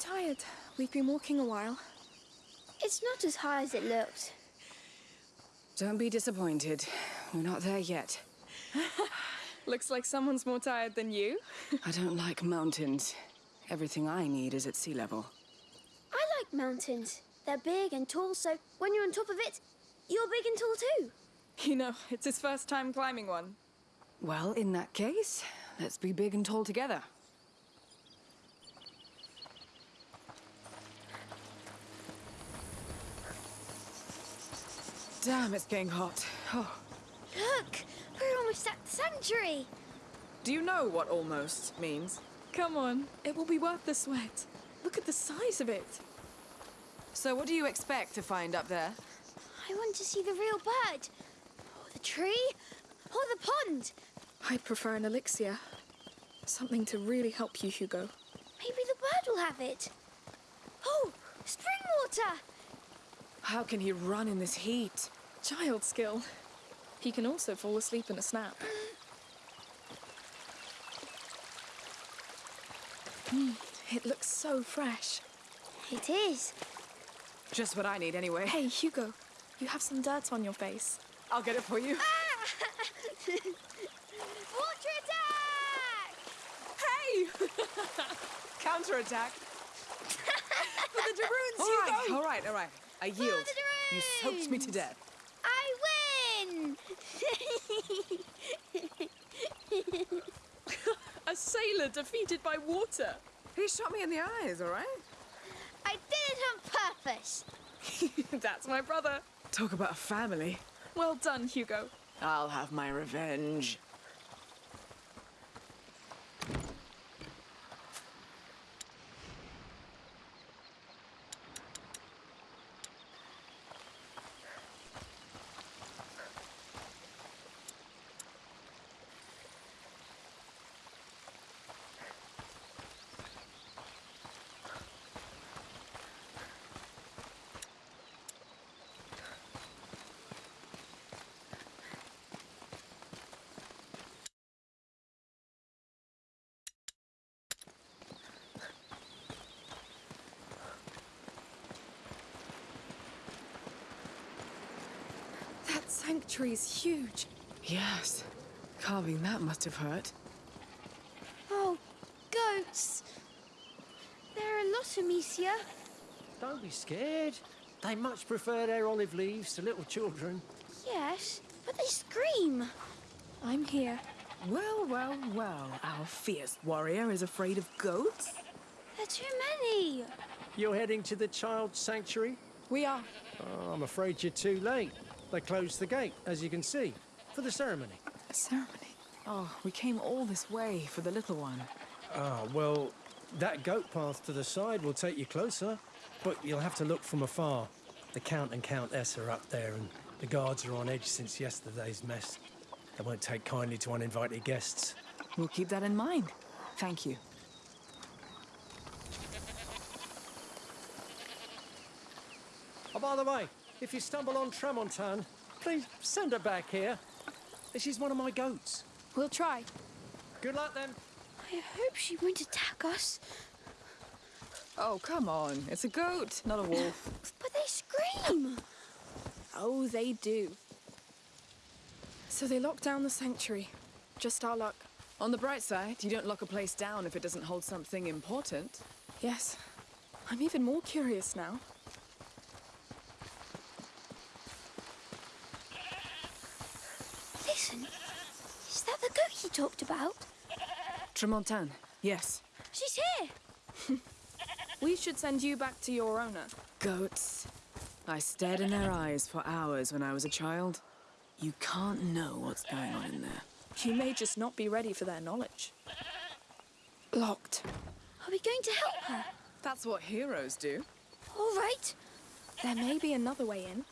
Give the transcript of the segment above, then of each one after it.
tired. We've been walking a while. It's not as high as it looked. Don't be disappointed. We're not there yet. Looks like someone's more tired than you. I don't like mountains. Everything I need is at sea level. I like mountains. They're big and tall, so when you're on top of it, you're big and tall too. You know, it's his first time climbing one. Well, in that case, let's be big and tall together. Damn, it's getting hot. Oh. Look, we're almost at the sanctuary. Do you know what almost means? Come on, it will be worth the sweat. Look at the size of it. So what do you expect to find up there? I want to see the real bird. Or the tree. Or the pond. I'd prefer an elixir. Something to really help you, Hugo. Maybe the bird will have it. Oh, spring water. How can he run in this heat? Child skill. He can also fall asleep in a snap. Mm, it looks so fresh. It is. Just what I need anyway. Hey, Hugo, you have some dirt on your face. I'll get it for you. Water attack! Hey! Counterattack. For the De Runes, All right, all right, all right. I yield. You soaked me to death. I win! A sailor defeated by water. He shot me in the eyes, all right? I did it on purpose. That's my brother. Talk about a family. Well done, Hugo. I'll have my revenge. That sanctuary's huge. Yes. Carving that must have hurt. Oh, goats. There are a lot of Amicia. Don't be scared. They much prefer their olive leaves to little children. Yes, but they scream. I'm here. Well, well, well. Our fierce warrior is afraid of goats? There are too many. You're heading to the child sanctuary? We are. Oh, I'm afraid you're too late. They closed the gate, as you can see, for the ceremony. A ceremony. Oh, we came all this way for the little one. Ah, well, that goat path to the side will take you closer, but you'll have to look from afar. The Count and Countess are up there, and the guards are on edge since yesterday's mess. They won't take kindly to uninvited guests. We'll keep that in mind. Thank you. Oh, by the way, if you stumble on Tramontane, please send her back here. She's one of my goats. We'll try. Good luck then. I hope she won't attack us. Oh, come on. It's a goat, not a wolf. But they scream. Oh, they do. So they locked down the sanctuary. Just our luck. On the bright side, you don't lock a place down if it doesn't hold something important. Yes. I'm even more curious now. Listen, is that the goat you talked about? Tramontane, yes. She's here. We should send you back to your owner. Goats. I stared in their eyes for hours when I was a child. You can't know what's going on in there. You may just not be ready for their knowledge. Locked. Are we going to help her? That's what heroes do. All right. There may be another way in.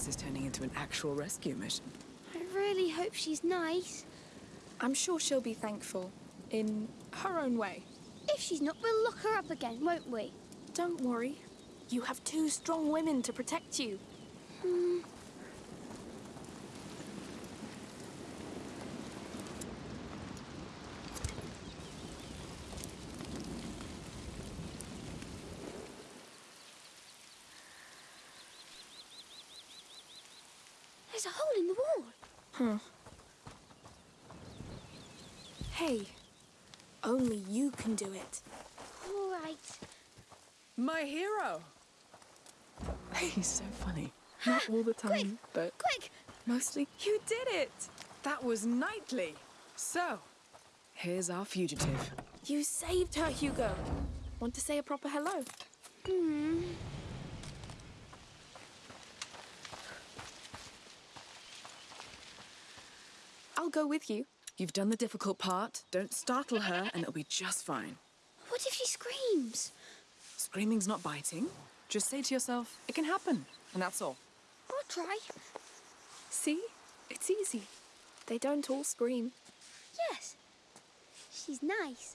This is turning into an actual rescue mission. I really hope she's nice. I'm sure she'll be thankful, in her own way. If she's not, we'll lock her up again, won't we? Don't worry. You have two strong women to protect you. There's a hole in the wall. Hey, only you can do it. All right. My hero! He's so funny. Not all the time, but Quick! Mostly, you did it! That was knightly. So, here's our fugitive. you saved her, Hugo. Want to say a proper hello? Hmm. I'll go with you. You've done the difficult part. Don't startle her, and it'll be just fine. What if she screams? Screaming's not biting. Just say to yourself, it can happen, and that's all. I'll try. See? It's easy. They don't all scream. Yes. She's nice.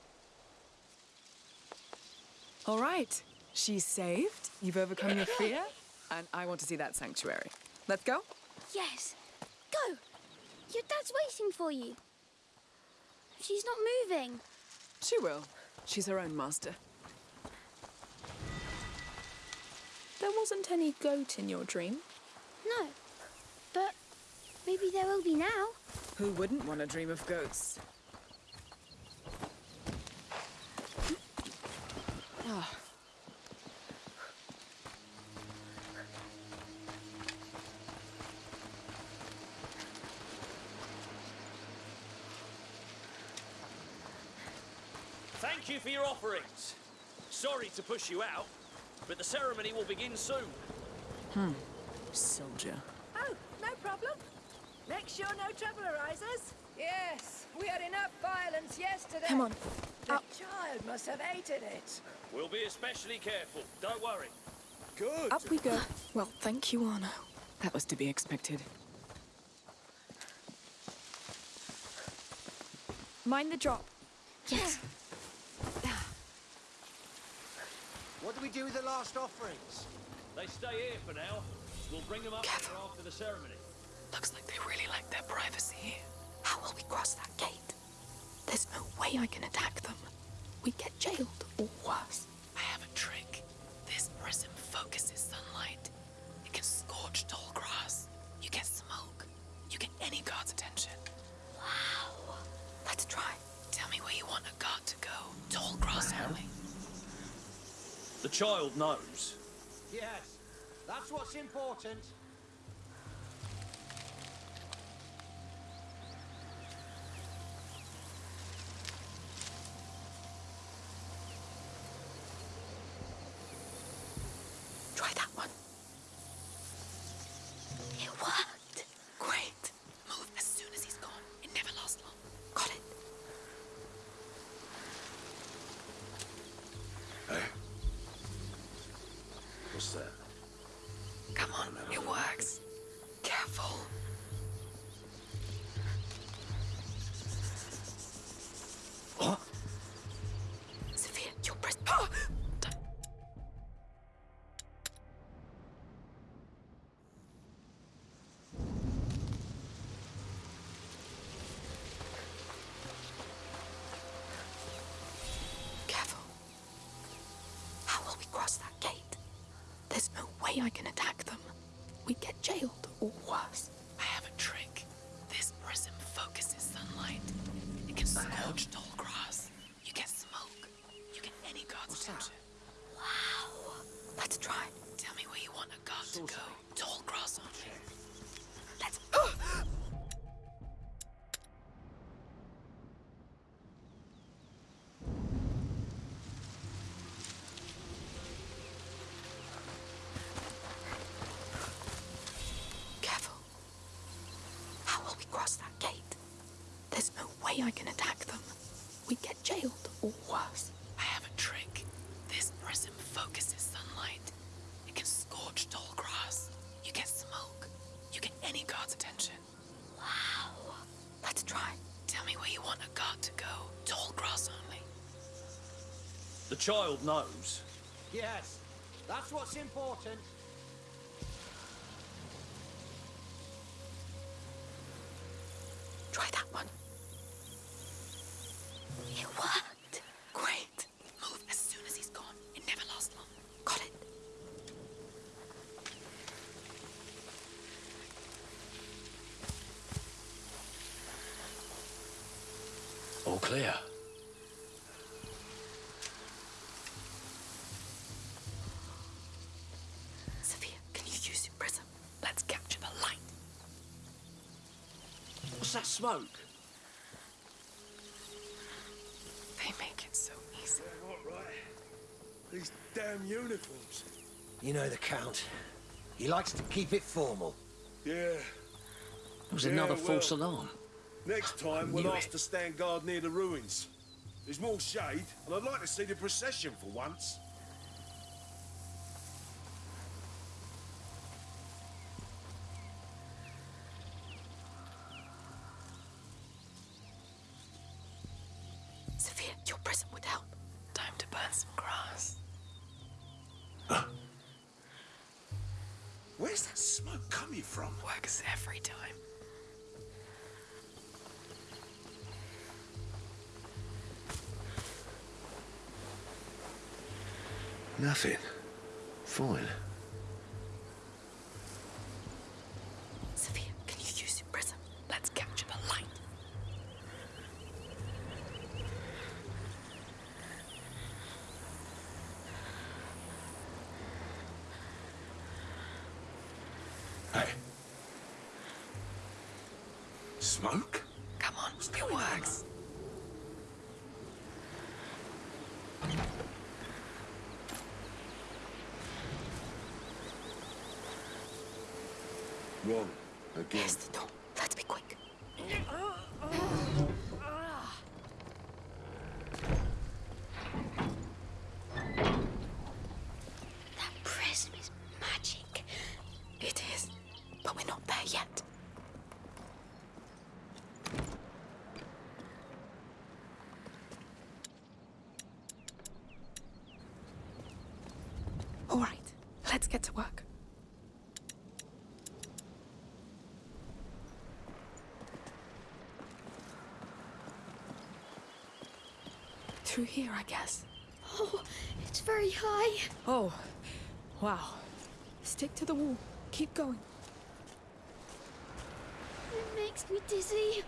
All right. She's saved. You've overcome your fear, and I want to see that sanctuary. Let's go. Yes. Go! Your dad's waiting for you. She's not moving. She will. She's her own master. There wasn't any goat in your dream. No. But maybe there will be now. Who wouldn't want to dream of goats? Ah. Thank you for your offerings. Sorry to push you out, but the ceremony will begin soon. Hmm. Soldier. Oh, no problem. Make sure no trouble arises. Yes, we had enough violence yesterday. Come on. The Up. child must have hated it. We'll be especially careful. Don't worry. Good. Up we go. Well, thank you, Arnaud. That was to be expected. Mind the drop. Yes. What do we do with the last offerings? They stay here for now. We'll bring them up Careful. after the ceremony. Looks like they really like their privacy here. How will we cross that gate? There's no way I can attack them. We get jailed or worse. I have a trick. This prism focuses sunlight. It can scorch tall grass. You get smoke. You get any guard's attention. Wow. Let's try. Tell me where you want a guard to go. Tall grass only. The child knows. Yes, that's what's important. I can attack way I can attack them. We get jailed, or worse. I have a trick. This prism focuses sunlight. It can scorch tall grass. You get smoke. You get any guard's attention. Wow. Let's try. Tell me where you want a guard to go. Tall grass only. The child knows. Yes, that's what's important. Smoke? They make it so easy. What, right? These damn uniforms. You know the Count. He likes to keep it formal. Yeah. It was Yeah, another false alarm. Next time, we'll Knew ask to stand guard near the ruins. There's more shade, and I'd like to see the procession for once. Where's that smoke coming from? Works every time. Nothing. Fine. Sophia, can you use your prism? Let's capture the light. Hey. Smoke? Come on, it works. Wrong. Again. Here's the door. Let's be quick. That prism is magic. It is, but we're not there yet. All right, let's get to work. Through here, I guess. Oh, it's very high. Oh, wow. Stick to the wall. Keep going. It makes me dizzy.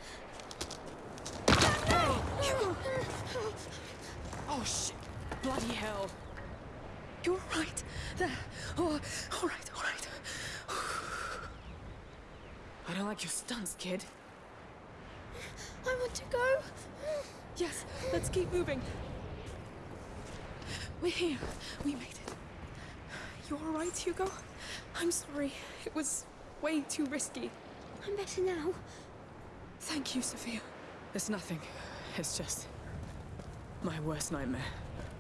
Oh, shit. Bloody hell. You're right. There. Oh, all right, all right. I don't like your stunts, kid. I want to go. Yes, let's keep moving. We're here. We made it. You all right, Hugo? I'm sorry. It was way too risky. I'm better now. Thank you, Sophia. It's nothing. It's just my worst nightmare.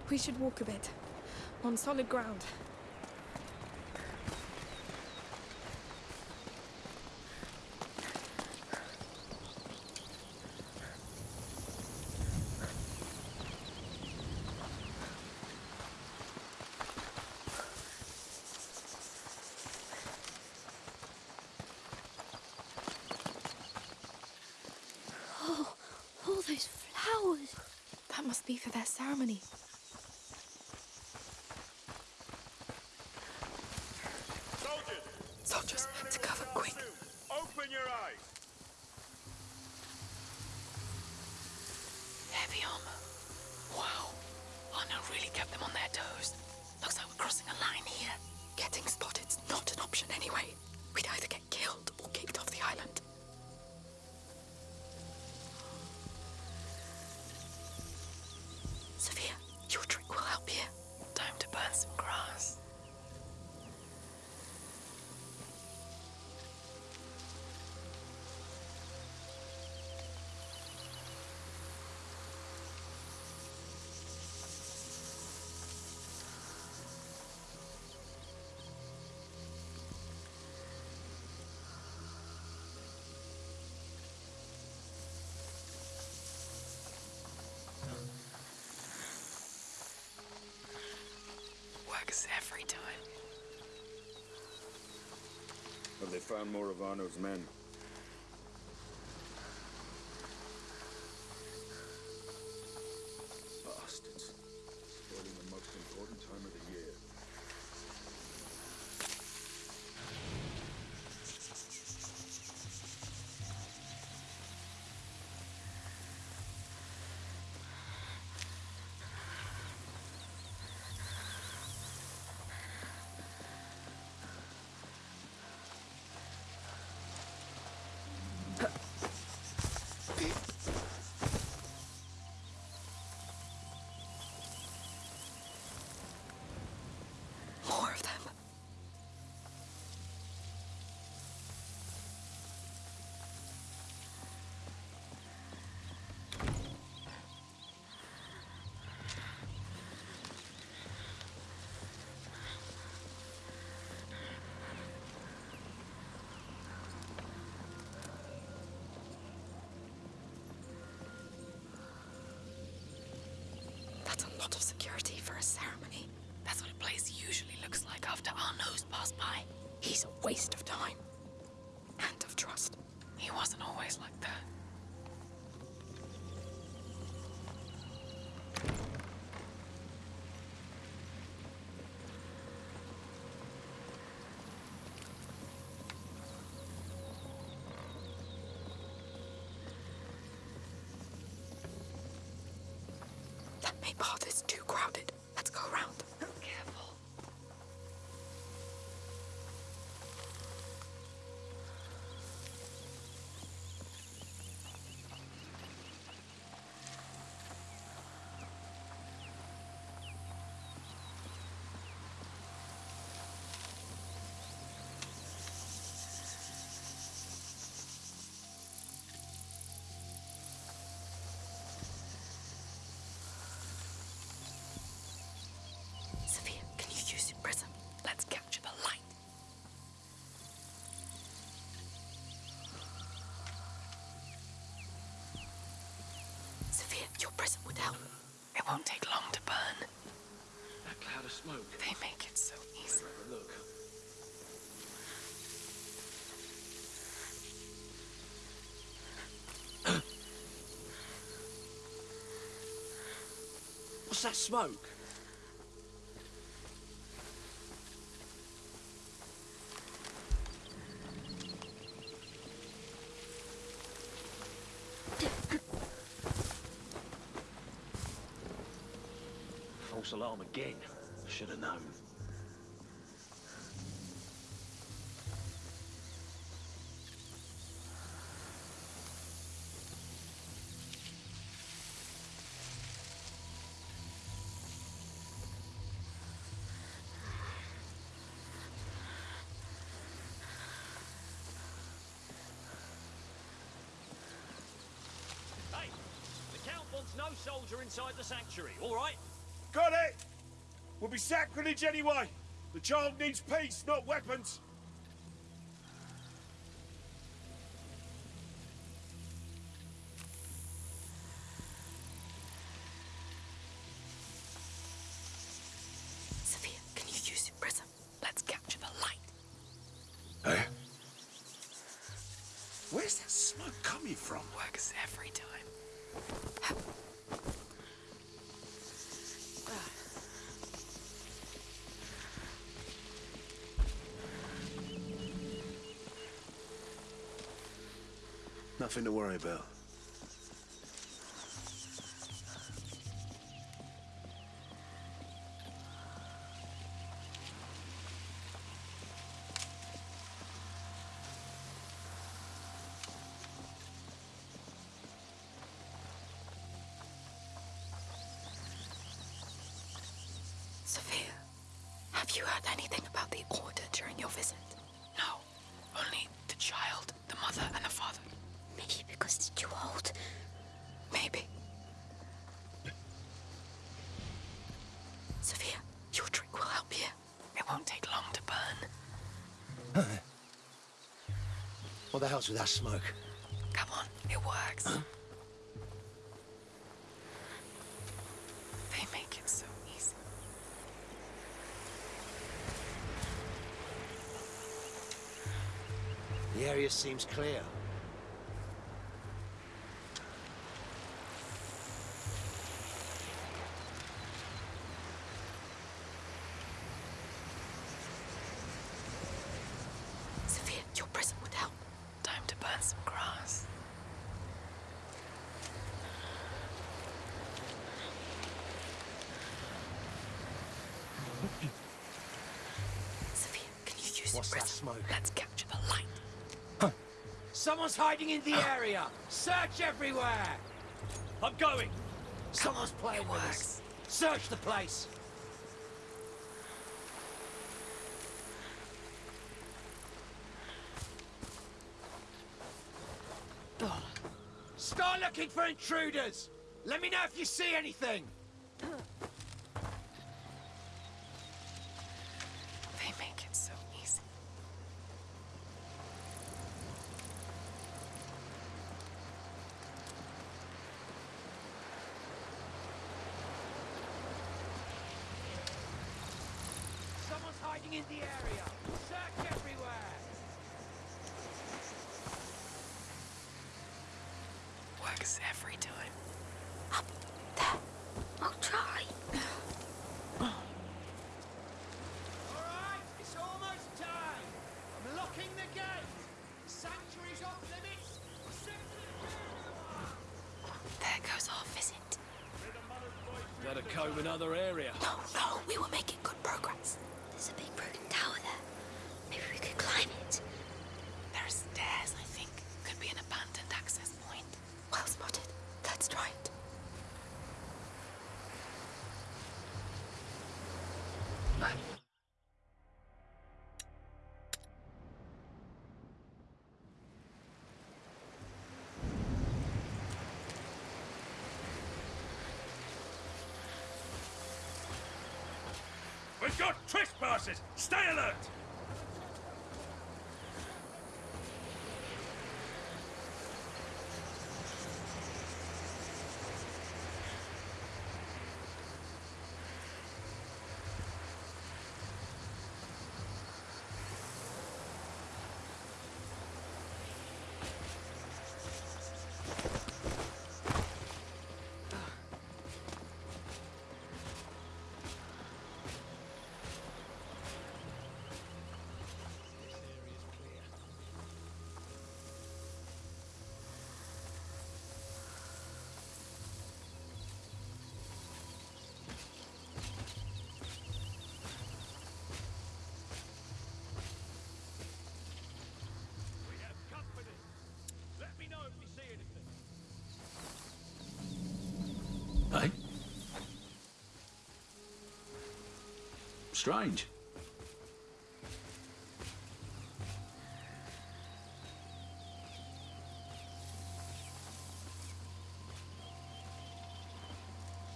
We should walk a bit. On solid ground. Oh, all those flowers. That must be for Works every time. Have they found more of Arnaud's men? Lot of security for a ceremony. That's what a place usually looks like after Arnaud's passed by. He's a waste of time. And of trust. He wasn't always like that. That main path is too crowded. Let's go around. Your prism would help. It won't take long to burn. That cloud of smoke. They make it so easy. Look. What's that smoke? Alarm again. Should have known. No soldier inside the sanctuary, all right? Got it! Will be sacrilege anyway. The child needs peace, not weapons. Nothing to worry about. Sophia, have you heard anything about the Order during your visit? helps with that smoke. Come on, it works. Huh? They make it so easy. The area seems clear. Hiding in the ah. area! Search everywhere! I'm going! Someone's ah, playing with us. Search the place! Start looking for intruders! Let me know if you see anything! They make it so easy. Someone's hiding in the area! Search everywhere! Works every time. Up there. I'll try. Alright, it's almost time! I'm locking the gate! The sanctuary's off limits! There goes our visit. Better comb another area. No, no, we were making good progress. There's a big broken tower there. Maybe we could climb it. There are stairs, I think. Could be an abandoned access point. Well spotted. Let's try it. We've got trespassers! Stay alert! We have company. Let me know if you see anything. Hey? Strange.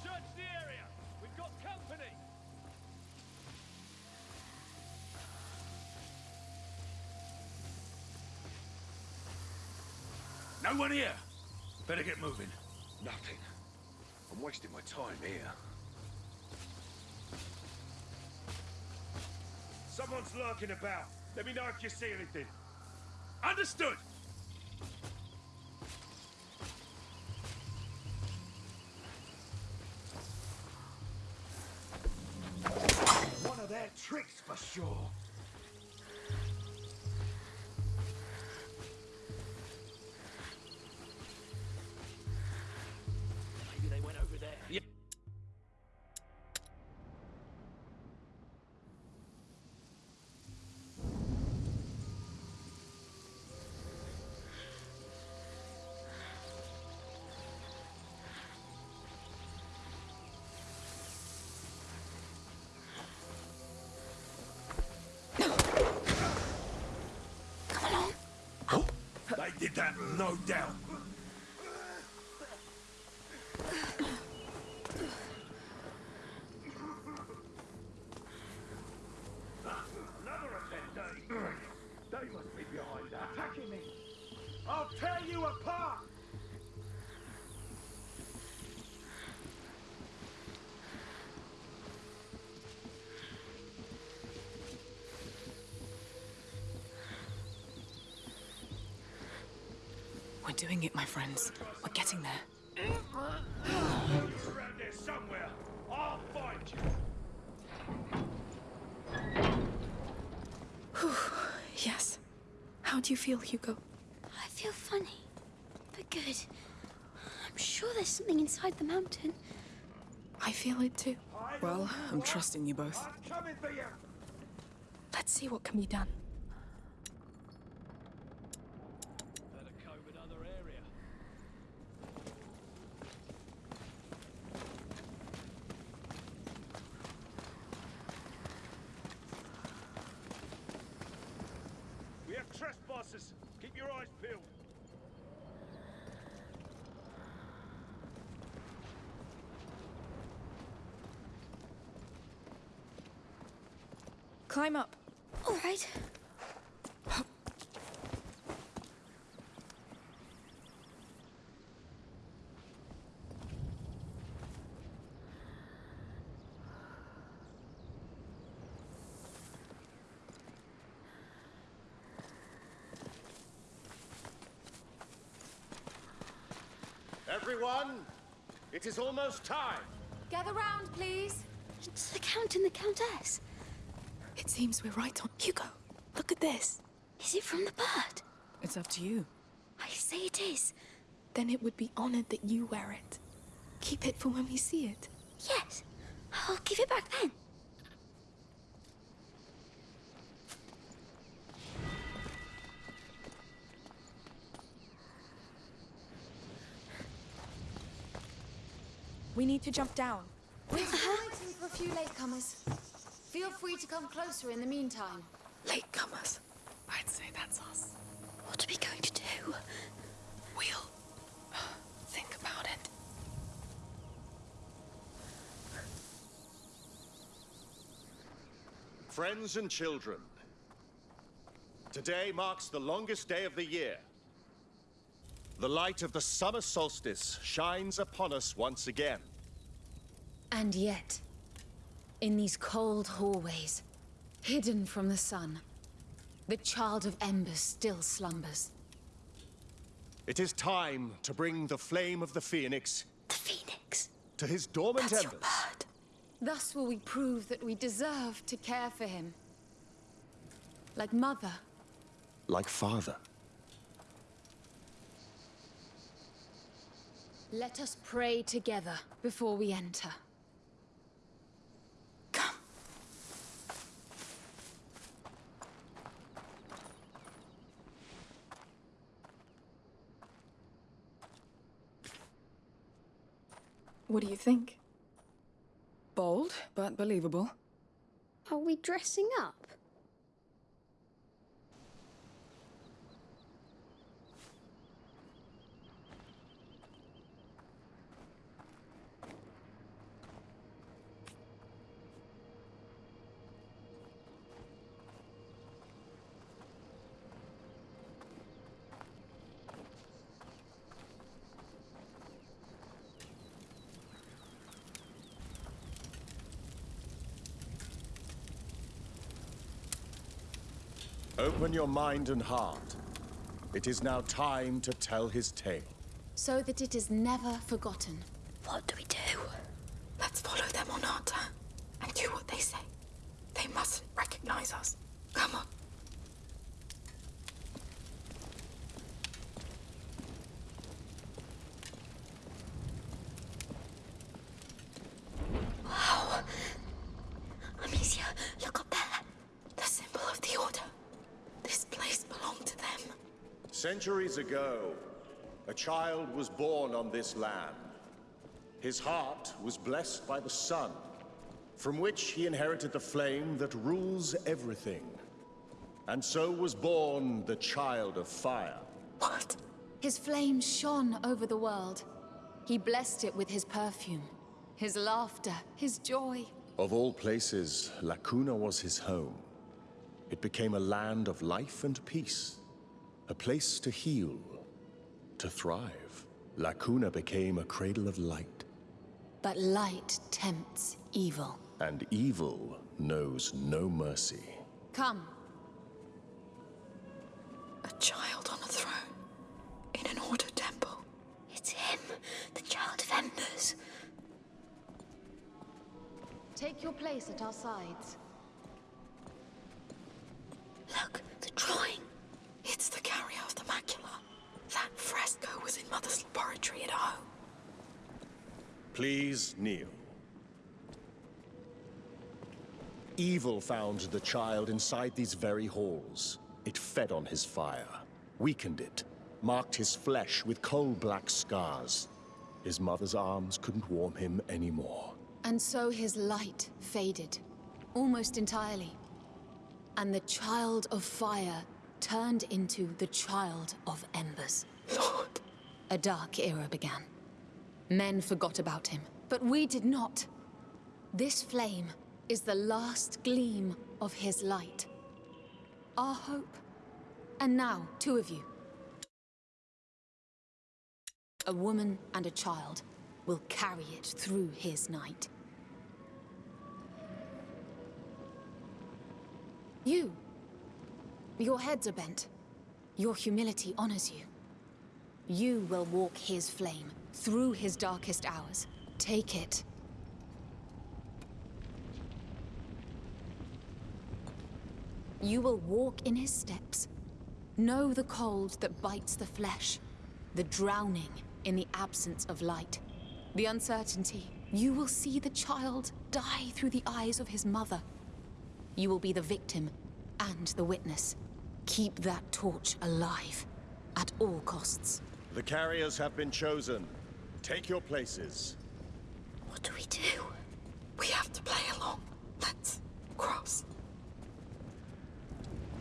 Search the area! We've got company! No one here! Better get moving. Nothing. I'm wasting my time here. Someone's lurking about. Let me know if you see anything. Understood! One of their tricks for sure. Did that, no doubt. Doing it, my friends. We're getting there. You're around there somewhere. I'll find you. Yes. How do you feel, Hugo? I feel funny, but good. I'm sure there's something inside the mountain. I feel it too. Well, I'm trusting you both. I'm coming for you. Let's see what can be done. Better comb another area. We have trespassers. Keep your eyes peeled. Climb up. All right. Everyone, it is almost time. Gather round, please. It's the Count and the Countess. It seems we're right on. Hugo, look at this. Is it from the bird? It's up to you. I say it is. Then it would be honored that you wear it. Keep it for when we see it. Yes. I'll give it back then. We need to jump down. Uh-huh. We're waiting for a few latecomers. Feel free to come closer in the meantime. Latecomers. I'd say that's us. What are we going to do? We'll uh, think about it. Friends and children, today marks the longest day of the year. The light of the summer solstice shines upon us once again. And yet, in these cold hallways, hidden from the sun, the child of embers still slumbers. It is time to bring the flame of the phoenix The Phoenix. to his dormant That's your embers. bird. Thus will we prove that we deserve to care for him. Like mother. Like father. Let us pray together before we enter. What do you think? Bold, but believable. Are we dressing up? Open your mind and heart. It is now time to tell his tale. So that it is never forgotten. What do we do? Let's follow them or not, and do what they say. They mustn't recognize us. Come on. Wow. Amicia, look up there. The symbol of the Order. This place belonged to them. Centuries ago, a child was born on this land. His heart was blessed by the sun, from which he inherited the flame that rules everything. And so was born the child of fire. What? His flame shone over the world. He blessed it with his perfume, his laughter, his joy. Of all places, La Cuna was his home. It became a land of life and peace, a place to heal, to thrive. La Cuna became a cradle of light, But light tempts evil. and evil knows no mercy. Come, A child on a throne. in an ordered temple. It's him, the Child of Embers. Take your place at our sides. Look, the drawing. It's the carrier of the macula. That fresco was in Mother's laboratory at home. Please kneel. Evil found the child inside these very halls. It fed on his fire, weakened it, marked his flesh with coal-black scars. His mother's arms couldn't warm him anymore. And so his light faded, almost entirely. And the Child of Fire turned into the Child of Embers. Lord. A dark era began. Men forgot about him, but we did not. This flame is the last gleam of his light. Our hope. And now, two of you. A woman and a child will carry it through his night. You. Your heads are bent. Your humility honors you. You will walk his flame through his darkest hours. Take it. You will walk in his steps. Know the cold that bites the flesh. The drowning in the absence of light. The uncertainty. You will see the child die through the eyes of his mother. You will be the victim and the witness. Keep that torch alive at all costs. The carriers have been chosen. Take your places. What do we do? We have to play along. Let's cross.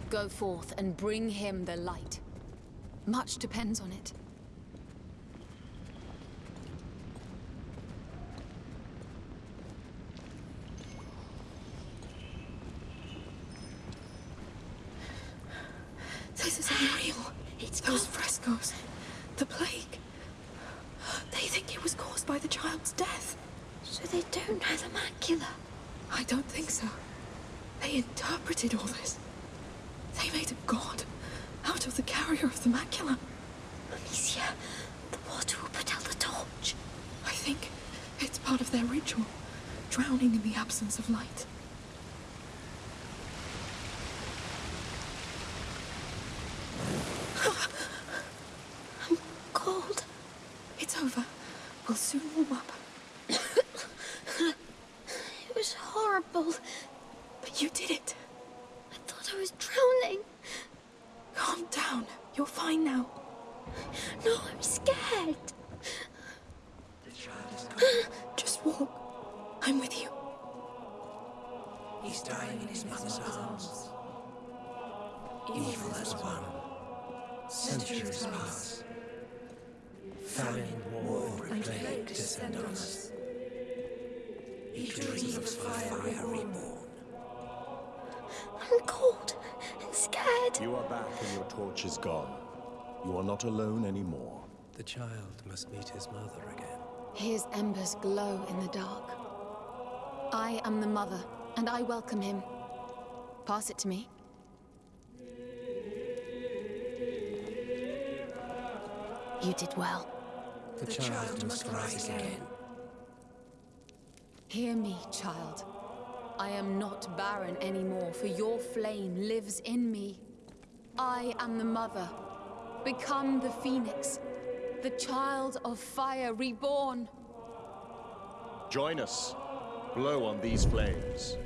Go forth and bring him the light. Much depends on it. This is unreal. It's Those gone. frescoes. The plague. They think it was caused by the child's death. So they don't know the macula. I don't think so. They interpreted all this. They made a god out of the carrier of the macula. Amicia, the water will put out the torch. I think it's part of their ritual, drowning in the absence of light. His mother again. His embers glow in the dark. I am the mother, and I welcome him. Pass it to me. You did well. The, The child must rise again. Hear me, child. I am not barren anymore, for your flame lives in me. I am the mother. Become the phoenix, the child of fire reborn. Join us. Blow on these flames.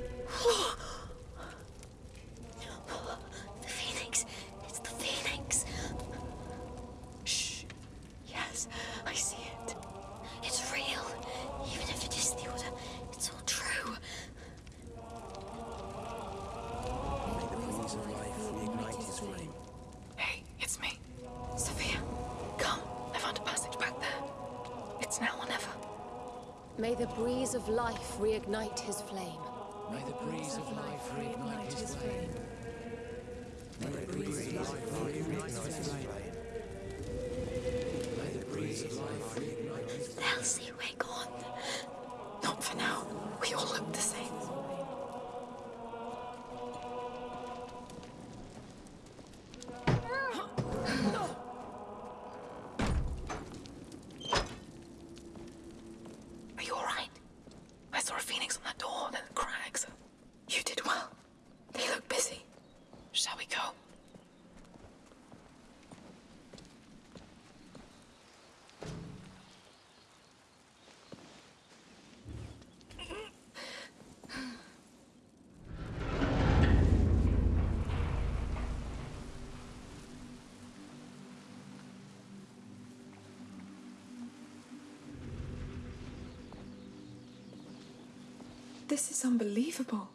This is unbelievable.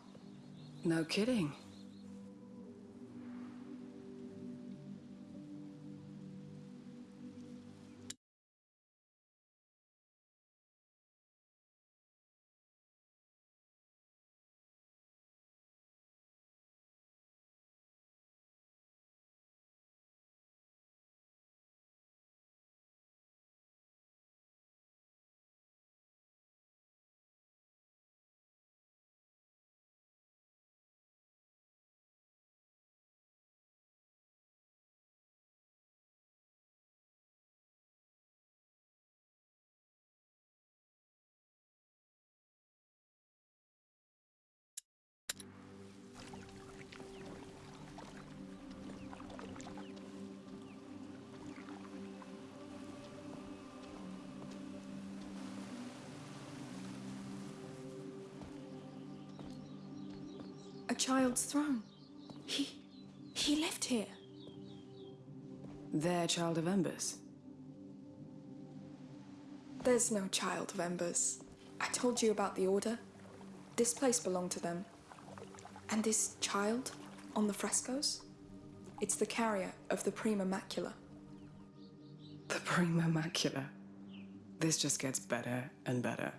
No kidding. Child's throne. He. he lived here. Their child of embers. There's no child of embers. I told you about the Order. This place belonged to them. And this child on the frescoes? It's the carrier of the Prima Macula. The Prima Macula. This just gets better and better.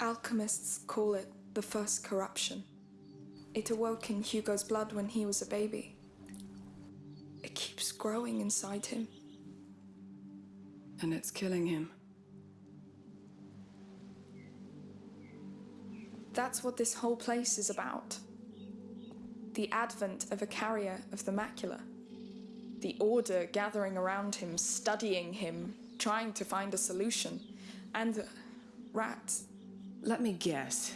Alchemists call it the first corruption. It awoke in Hugo's blood when he was a baby. It keeps growing inside him. And it's killing him. That's what this whole place is about. The advent of a carrier of the macula. The Order gathering around him, studying him, trying to find a solution. And the rats. Let me guess.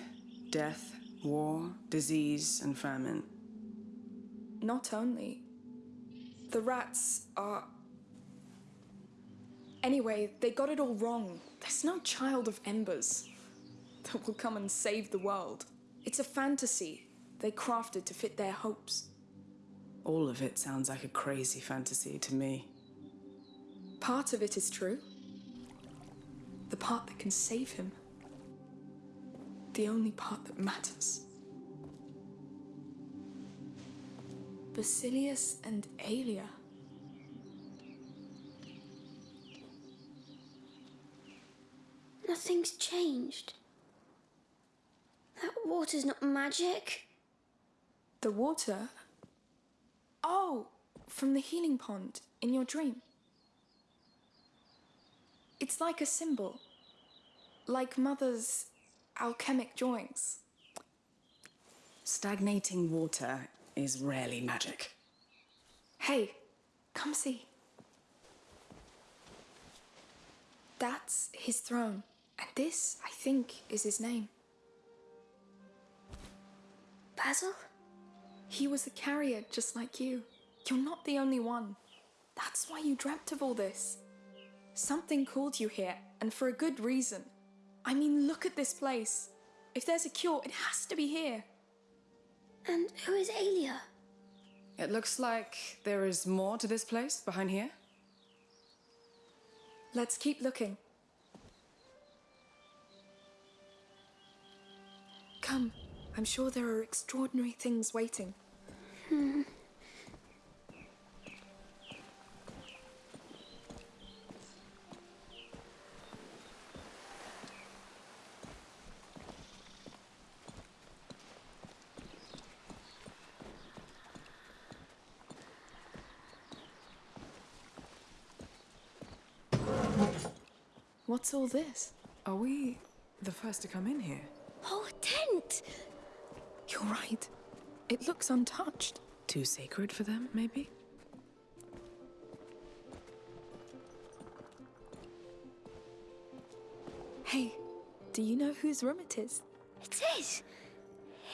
Death, war, disease, and famine. Not only. The rats are. Anyway, they got it all wrong. There's no child of embers that will come and save the world. It's a fantasy they crafted to fit their hopes. All of it sounds like a crazy fantasy to me. Part of it is true. The part that can save him. The only part that matters. Basilius and Aelia. Nothing's changed. That water's not magic. The water? Oh, from the healing pond in your dream. It's like a symbol. Like Mother's alchemic drawings. Stagnating water is rarely magic. Hey, come see. That's his throne. And this, I think, is his name. Basil? He was a carrier just like you. You're not the only one. That's why you dreamt of all this. Something called you here, and for a good reason. I mean, look at this place. If there's a cure, it has to be here. And who is Aelia? It looks like there is more to this place behind here. Let's keep looking. Come, I'm sure there are extraordinary things waiting. Hmm. What's all this? Are we the first to come in here? Oh, a tent! You're right. It looks untouched. Too sacred for them, maybe? Hey, do you know whose room it is? It is.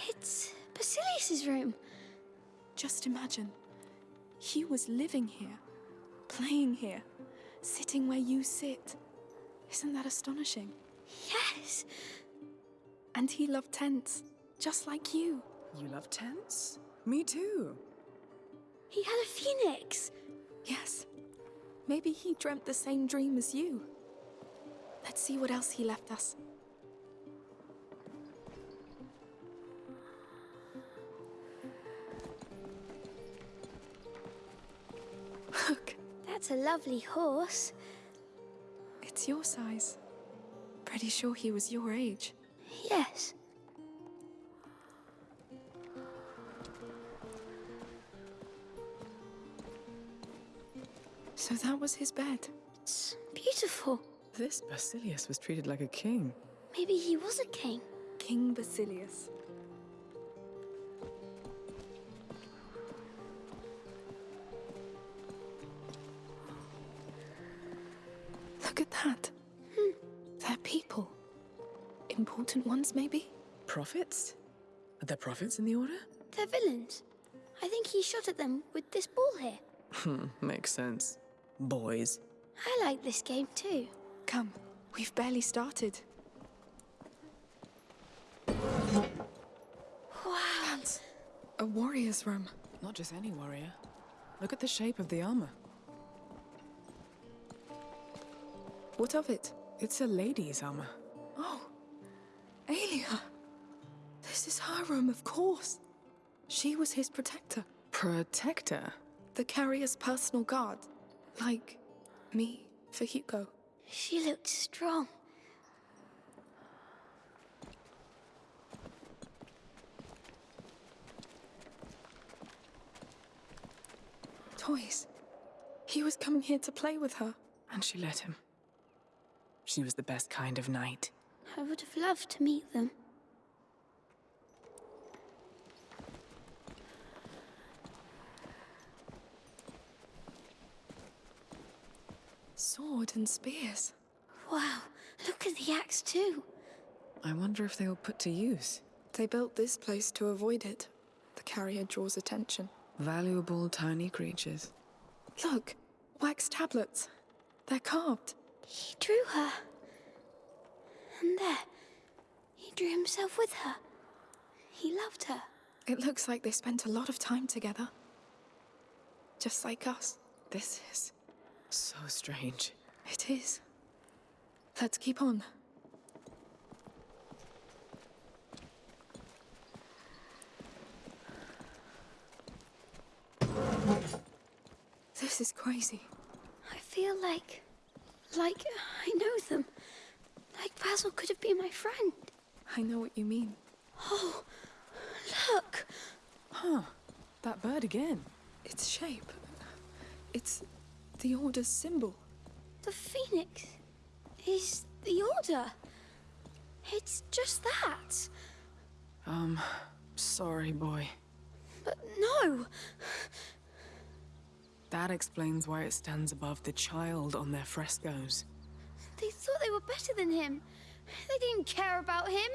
It's Basilius's room. Just imagine. He was living here, playing here, sitting where you sit. Isn't that astonishing? Yes. And he loved tents, just like you. You love tents? Me too. He had a phoenix. Yes. Maybe he dreamt the same dream as you. Let's see what else he left us. Look, That's a lovely horse. It's your size. Pretty sure he was your age. Yes. So that was his bed. It's beautiful. This Basilius was treated like a king. Maybe he was a king. King Basilius. Important ones, maybe? Prophets? Are there prophets in the Order? They're villains. I think he shot at them with this ball here. Hmm, makes sense. Boys. I like this game too. Come, we've barely started. Wow. That's a warrior's room. Not just any warrior. Look at the shape of the armor. What of it? It's a lady's armor. Aelia. This is her room, of course. She was his protector, Protector? the carrier's personal guard. Like me for Hugo. She looked strong. Toys. He was coming here to play with her. And she let him. She was the best kind of knight. I would have loved to meet them. Sword and spears. Wow, look at the axe too. I wonder if they were put to use. They built this place to avoid it. The carrier draws attention. Valuable tiny creatures. Look, wax tablets. They're carved. He drew her. And there, he drew himself with her. He loved her. It looks like they spent a lot of time together. Just like us. This is so strange. It is. Let's keep on. This is crazy. I feel like. like I know them. Like Basil could have been my friend. I know what you mean. Oh, look! Huh. That bird again. Its shape. It's the Order's symbol. The phoenix is the order. It's just that. Um, sorry, boy. But no! That explains why it stands above the child on their frescoes. They thought they were better than him. They didn't care about him.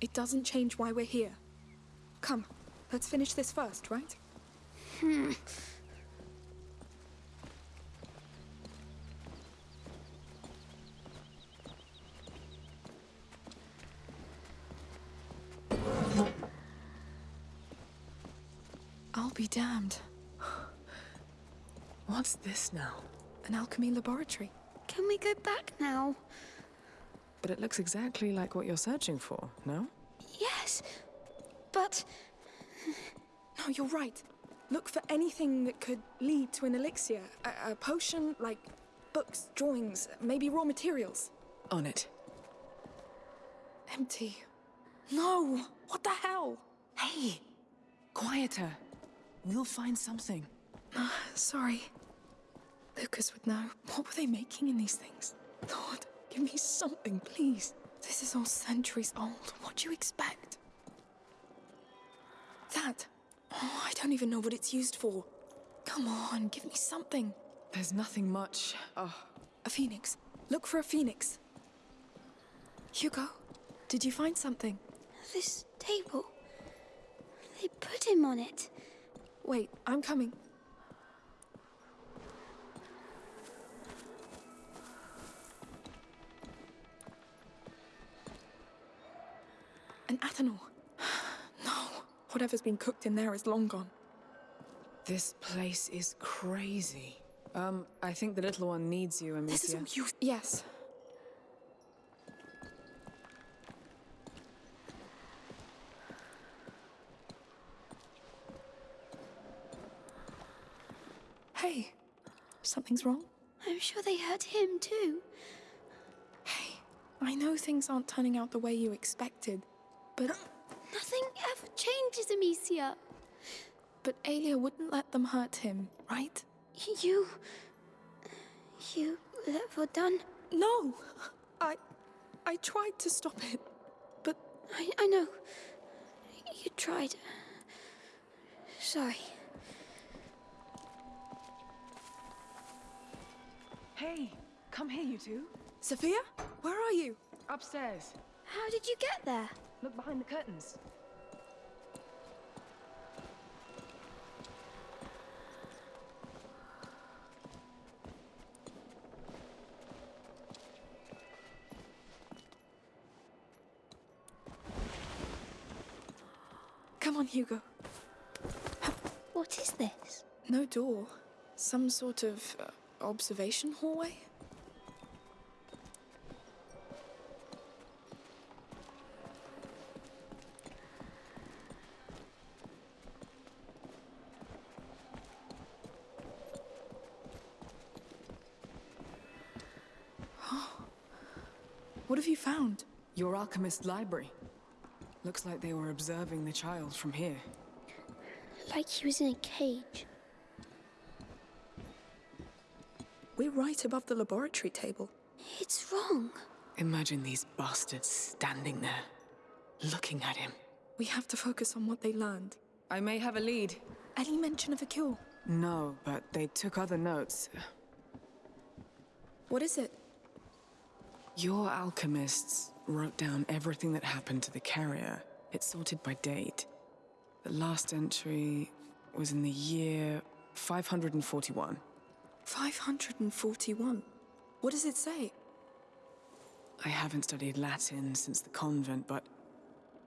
It doesn't change why we're here. Come, let's finish this first, right? Hmm. I'll be damned. What's this now? An alchemy laboratory. Can we go back now? But it looks exactly like what you're searching for, no? Yes, but No, you're right. Look for anything that could lead to an elixir. A, a potion, like books, drawings, maybe raw materials. On it. Empty. No! What the hell? Hey! Quieter. We'll find something. Uh, sorry. Lucas would know. What were they making in these things? Lord, give me something, please. This is all centuries old. What do you expect? That. Oh, I don't even know what it's used for. Come on, give me something. There's nothing much. Oh, A phoenix. Look for a phoenix. Hugo, did you find something? this table. They put him on it. Wait, I'm coming. An Athanor. No. Whatever's been cooked in there is long gone. This place is crazy. Um, I think the little one needs you, Amicia. This is all you. Yes. Hey, something's wrong? I'm sure they hurt him too. Hey, I know things aren't turning out the way you expected, but. Nothing ever changes, Amicia. But Aelia wouldn't let them hurt him, right? You. You let Vodan. No! I. I tried to stop it, but. I, I know. You tried. Sorry. Hey, come here, you two. Sophia? Where are you? Upstairs. How did you get there? Look behind the curtains. Come on, Hugo. What is this? No door. Some sort of uh, observation hallway? Alchemist library. Looks like they were observing the child from here. Like he was in a cage. We're right above the laboratory table. It's wrong. Imagine these bastards standing there, looking at him. We have to focus on what they learned. I may have a lead. Any mention of a cure? No, but they took other notes. What is it? Your alchemists wrote down everything that happened to the carrier. It's sorted by date. The last entry was in the year 541. 541? What does it say? I haven't studied Latin since the convent, but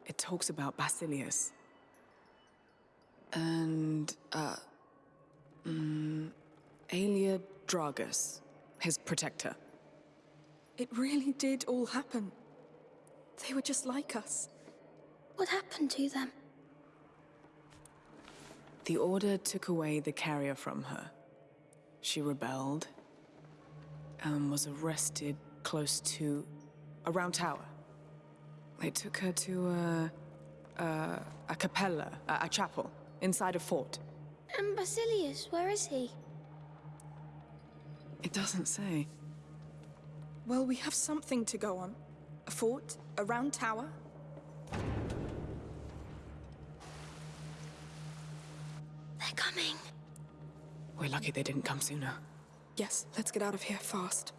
it talks about Basilius. And, uh, mm, Aelia Dragus, his protector. It really did all happen. They were just like us. What happened to them? The Order took away the carrier from her. She rebelled and was arrested close to a round tower. They took her to a, a, a capella, a, a chapel, inside a fort. And Basilius, where is he? It doesn't say. Well, we have something to go on. A fort, a round tower. They're coming. We're lucky they didn't come sooner. Yes, let's get out of here fast.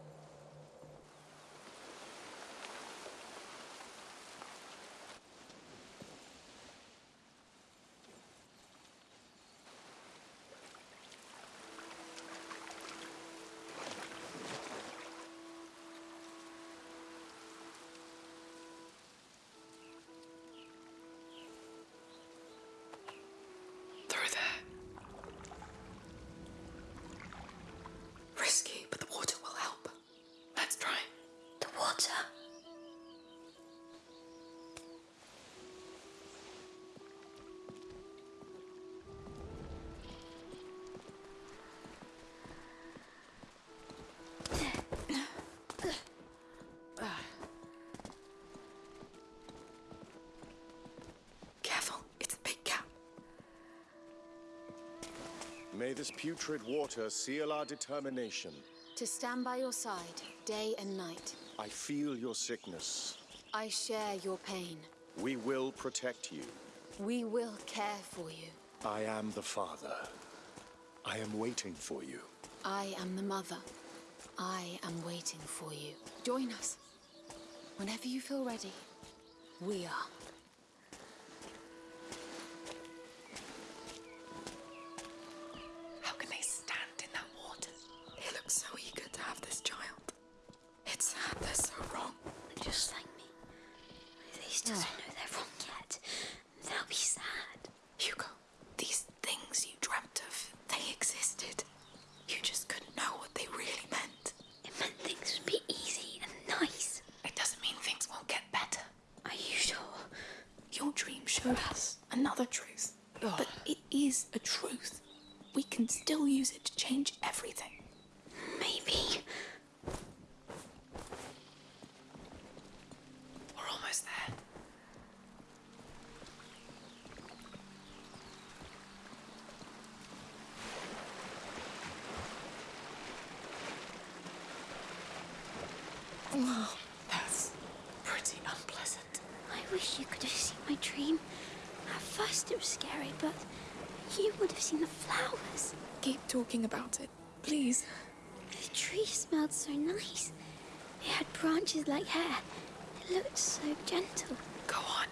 This putrid water seal our determination. To stand by your side, day and night. I feel your sickness. I share your pain. We will protect you. We will care for you. I am the father. I am waiting for you. I am the mother. I am waiting for you. Join us. Whenever you feel ready, we are. another truth. But it is a truth. We can still use it to change everything. Maybe. We're almost there. Oh, That's pretty unpleasant. I wish you could have seen my dream. At first it was scary, but you would have seen the flowers. Keep talking about it, please. The tree smelled so nice. It had branches like hair. It looked so gentle. Go on.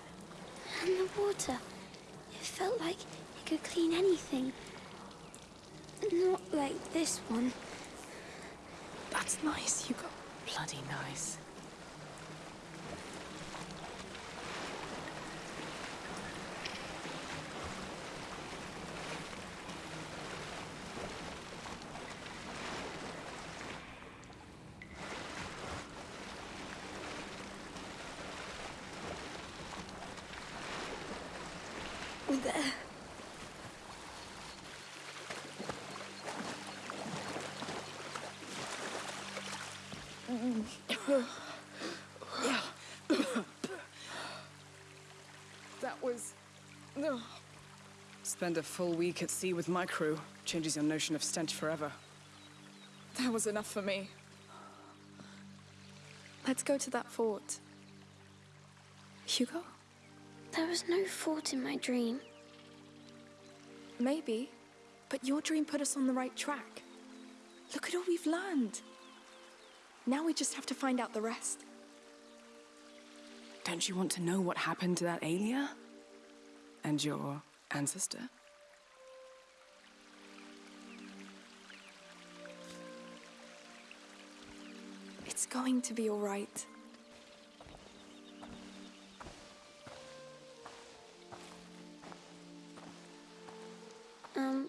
And the water. It felt like it could clean anything. Not like this one. That's nice, Hugo. Bloody nice. There. That was. Spend a full week at sea with my crew. Changes your notion of stench forever. That was enough for me. Let's go to that fort. Hugo? There was no fort in my dream. Maybe, but your dream put us on the right track. Look at all we've learned. Now we just have to find out the rest. Don't you want to know what happened to that Aelia? And your ancestor? It's going to be all right. Um,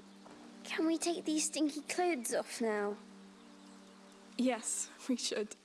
can we take these stinky clothes off now? Yes, we should.